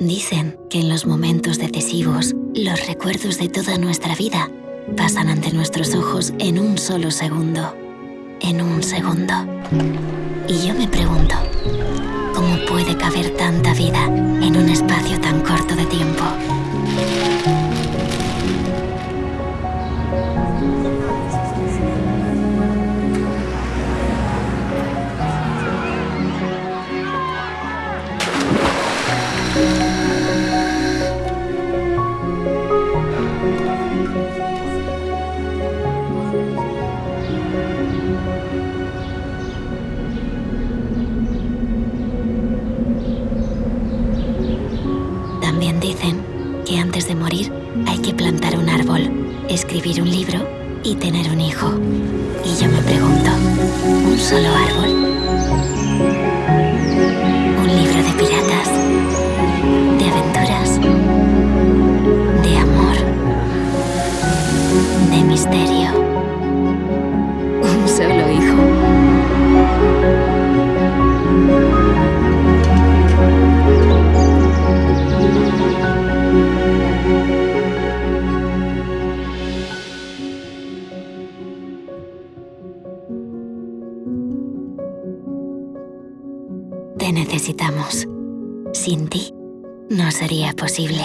Dicen que en los momentos decisivos, los recuerdos de toda nuestra vida pasan ante nuestros ojos en un solo segundo. En un segundo. Y yo me pregunto, ¿cómo puede caber tanta vida en un espacio tan corto de tiempo? También dicen que antes de morir hay que plantar un árbol, escribir un libro y tener un hijo. Y yo me pregunto, ¿un solo árbol? ¿Un libro de piratas? ¿De aventuras? ¿De amor? ¿De misterio? necesitamos. Sin ti, no sería posible.